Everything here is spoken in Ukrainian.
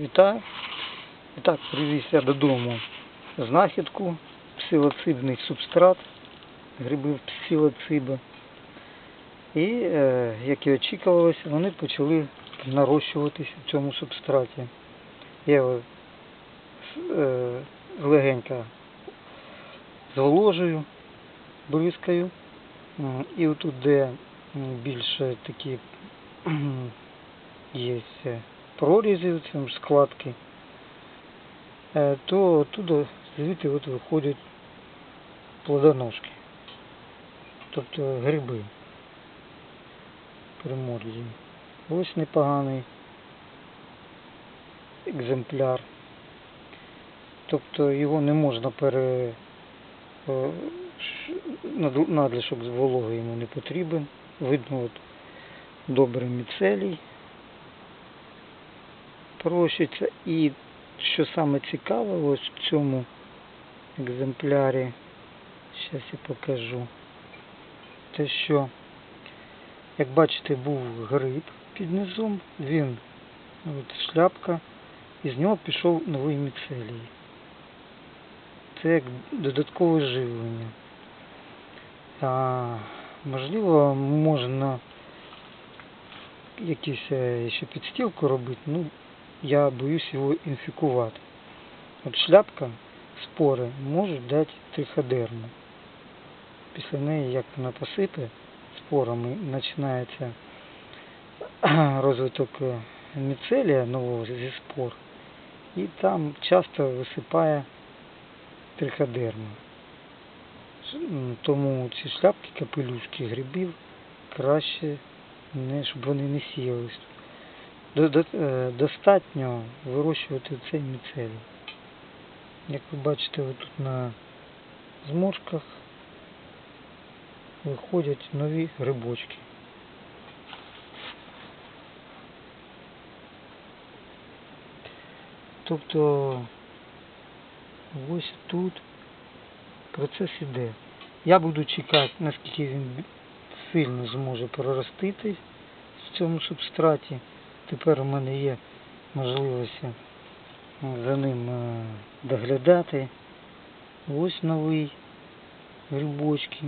Вітаю. І так, привіз я додому знахідку, псилоцибний субстрат, гриби псилоциби. І, е, як і очікувалося, вони почали нарощуватись в цьому субстраті. Я його е, легенько зволожую, бризкаю. І отут, де більше такі є в цьому складки, е, то оттуда звідти от виходять плодоножки. Тобто гриби приморзі. Ось непоганий екземпляр. Тобто його не можна пере е, надлишок з вологи йому не потрібен. Видно от добрий міцелій прощиться. І що саме цікаве, ось в цьому екземплярі, зараз я покажу, те, що, як бачите, був гриб під низом, він, от шляпка, і з нього пішов новий міцелій. Це як додаткове живлення. А, можливо, можна якісь е, ще підстілку робити, ну я боюсь його інфікувати. От шляпка, спори можуть дати триходерму. Після неї, як вона посипе спорами, починається розвиток е, міцелія нового зі спор. І там часто висипає триходерма. Тому ці шляпки, капелюшки грибів краще, не, щоб вони не сіялись. Е, Достатньо вирощувати цей міцелій. Як ви бачите, отут на зморшках виходять нові грибочки. Тобто ось тут процес іде. Я буду чекати, наскільки він сильно зможе проростити в цьому субстраті. Тепер у мене є можливість за ним е, доглядати. Ось новий грибочки.